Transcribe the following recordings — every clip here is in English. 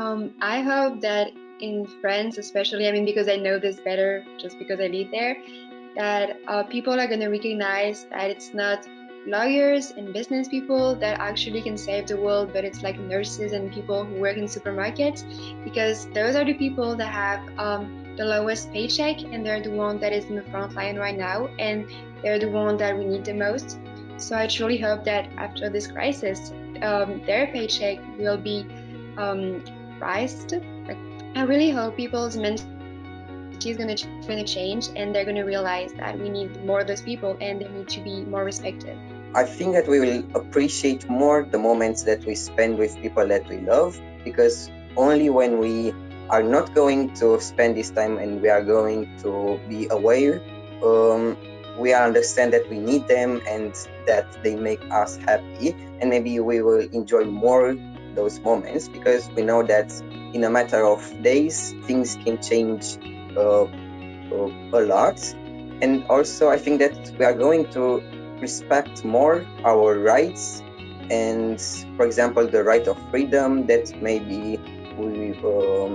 Um, I hope that in France, especially, I mean, because I know this better just because I live there, that uh, people are going to recognize that it's not lawyers and business people that actually can save the world, but it's like nurses and people who work in supermarkets because those are the people that have um, the lowest paycheck and they're the one that is in the front line right now and they're the one that we need the most. So I truly hope that after this crisis, um, their paycheck will be um, I really hope people's mentality is going to change and they're going to realize that we need more of those people and they need to be more respected. I think that we will appreciate more the moments that we spend with people that we love because only when we are not going to spend this time and we are going to be aware, um, we understand that we need them and that they make us happy and maybe we will enjoy more those moments because we know that in a matter of days things can change uh, uh, a lot. And also i think that we are going to respect more our rights and for example the right of freedom that maybe we um,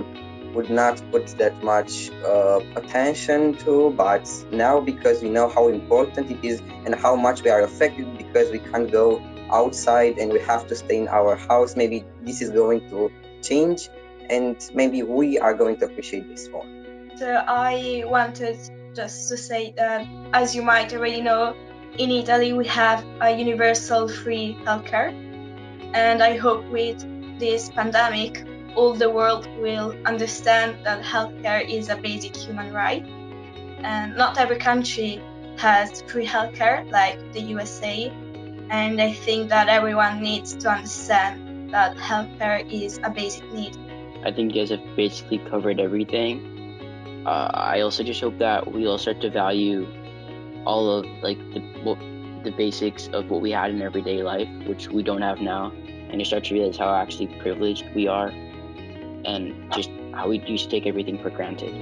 would not put that much uh, attention to. But now because we know how important it is and how much we are affected because we can't go outside and we have to stay in our house maybe this is going to change and maybe we are going to appreciate this more. So i wanted just to say that as you might already know in italy we have a universal free healthcare and i hope with this pandemic all the world will understand that healthcare is a basic human right. And not every country has free healthcare like the usa and I think that everyone needs to understand that healthcare is a basic need. I think you guys have basically covered everything. Uh, I also just hope that we all start to value all of like the what, the basics of what we had in everyday life, which we don't have now, and you start to realize how actually privileged we are, and just how we used to take everything for granted.